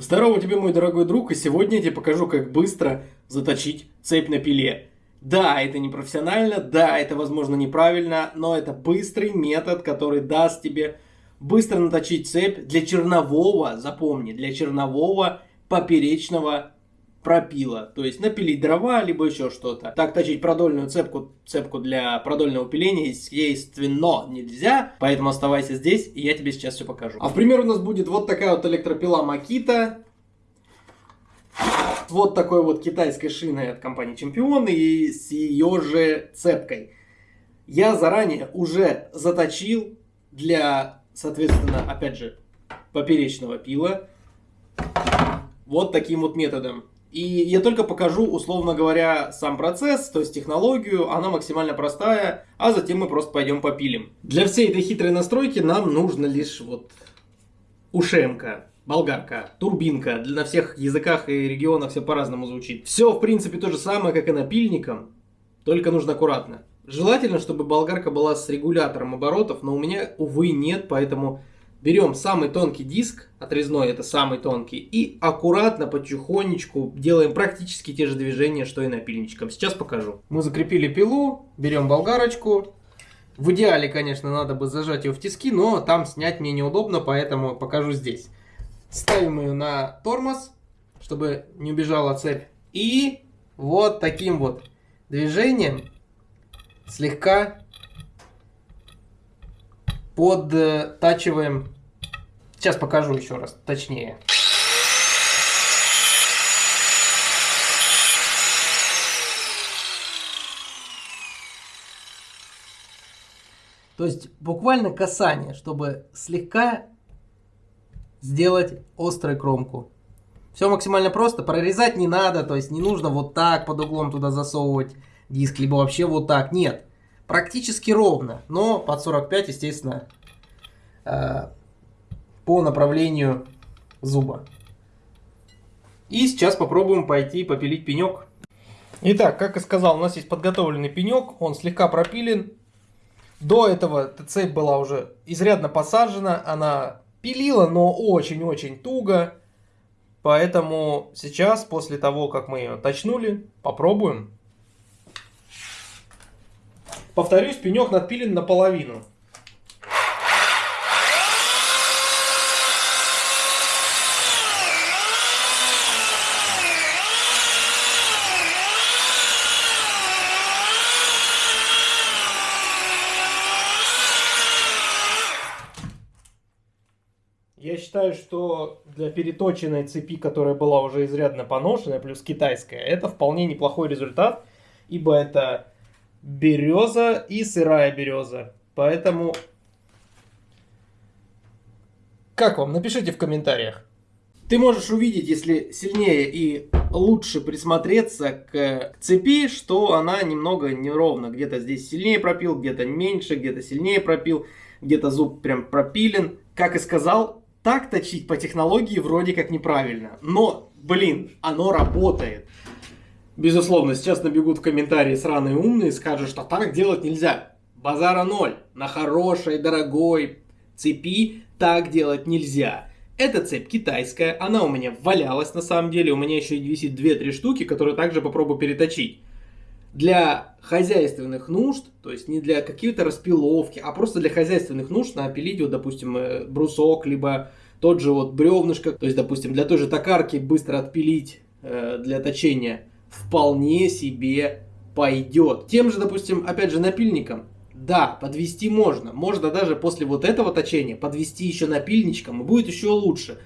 Здорово тебе, мой дорогой друг, и сегодня я тебе покажу, как быстро заточить цепь на пиле. Да, это не профессионально, да, это возможно неправильно, но это быстрый метод, который даст тебе быстро наточить цепь для чернового, запомни, для чернового поперечного пропила. То есть напилить дрова, либо еще что-то. Так точить продольную цепку, цепку для продольного пиления, естественно, нельзя. Поэтому оставайся здесь, и я тебе сейчас все покажу. А в пример у нас будет вот такая вот электропила Makita. Вот такой вот китайской шиной от компании Чемпион и с ее же цепкой. Я заранее уже заточил для, соответственно, опять же, поперечного пила вот таким вот методом. И я только покажу, условно говоря, сам процесс, то есть технологию, она максимально простая, а затем мы просто пойдем попилим. Для всей этой хитрой настройки нам нужно лишь вот ушемка, болгарка, турбинка. На всех языках и регионах все по-разному звучит. Все, в принципе, то же самое, как и напильником, только нужно аккуратно. Желательно, чтобы болгарка была с регулятором оборотов, но у меня, увы, нет, поэтому Берем самый тонкий диск, отрезной это самый тонкий, и аккуратно, потихонечку делаем практически те же движения, что и напильничком. Сейчас покажу. Мы закрепили пилу, берем болгарочку. В идеале, конечно, надо бы зажать ее в тиски, но там снять мне неудобно, поэтому покажу здесь. Ставим ее на тормоз, чтобы не убежала цепь. И вот таким вот движением слегка подтачиваем. Сейчас покажу еще раз, точнее. То есть буквально касание, чтобы слегка сделать острую кромку. Все максимально просто, прорезать не надо, то есть не нужно вот так под углом туда засовывать диск, либо вообще вот так, нет практически ровно, но под 45, естественно, э, по направлению зуба. И сейчас попробуем пойти попилить пенек. Итак, как и сказал, у нас есть подготовленный пенек, он слегка пропилен. До этого цепь была уже изрядно посажена, она пилила, но очень-очень туго. Поэтому сейчас, после того, как мы ее точнули, попробуем Повторюсь, пенек надпилен наполовину. Я считаю, что для переточенной цепи, которая была уже изрядно поношенная, плюс китайская, это вполне неплохой результат, ибо это береза и сырая береза. Поэтому, как вам? Напишите в комментариях. Ты можешь увидеть, если сильнее и лучше присмотреться к цепи, что она немного неровна. Где-то здесь сильнее пропил, где-то меньше, где-то сильнее пропил, где-то зуб прям пропилен. Как и сказал, так точить по технологии вроде как неправильно. Но, блин, оно работает. Безусловно, сейчас набегут в комментарии сраные умные и скажут, что так делать нельзя. Базара ноль. На хорошей, дорогой цепи так делать нельзя. Эта цепь китайская, она у меня валялась на самом деле. У меня еще висит 2-3 штуки, которые также попробую переточить. Для хозяйственных нужд, то есть не для каких-то распиловки, а просто для хозяйственных нужд напилить, вот, допустим, э, брусок, либо тот же вот бревнышко, то есть, допустим, для той же токарки быстро отпилить э, для точения вполне себе пойдет. Тем же, допустим, опять же, напильником. Да, подвести можно. Можно даже после вот этого точения подвести еще напильничком, и будет еще лучше.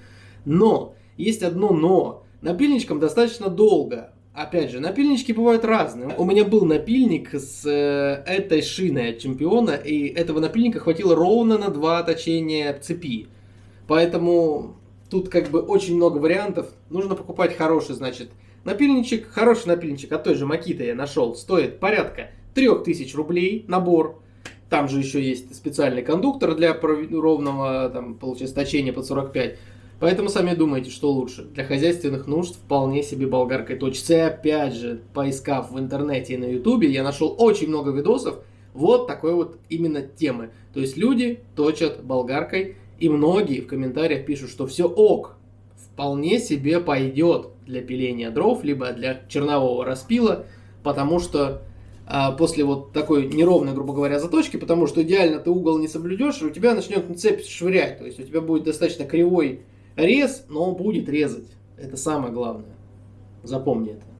Но, есть одно но. Напильничком достаточно долго. Опять же, напильнички бывают разные. У меня был напильник с э, этой шиной от чемпиона, и этого напильника хватило ровно на два точения цепи. Поэтому тут как бы очень много вариантов. Нужно покупать хороший, значит, Напильничек, хороший напильничек от той же Макита я нашел, стоит порядка 3000 рублей набор. Там же еще есть специальный кондуктор для ровного, там, точения под 45. Поэтому сами думайте, что лучше. Для хозяйственных нужд вполне себе болгаркой точится. Опять же, поискав в интернете и на ютубе, я нашел очень много видосов вот такой вот именно темы. То есть люди точат болгаркой, и многие в комментариях пишут, что все ок, вполне себе пойдет для пиления дров, либо для чернового распила, потому что а, после вот такой неровной, грубо говоря, заточки, потому что идеально ты угол не соблюдешь, и у тебя начнет цепь швырять, то есть у тебя будет достаточно кривой рез, но он будет резать. Это самое главное. Запомни это.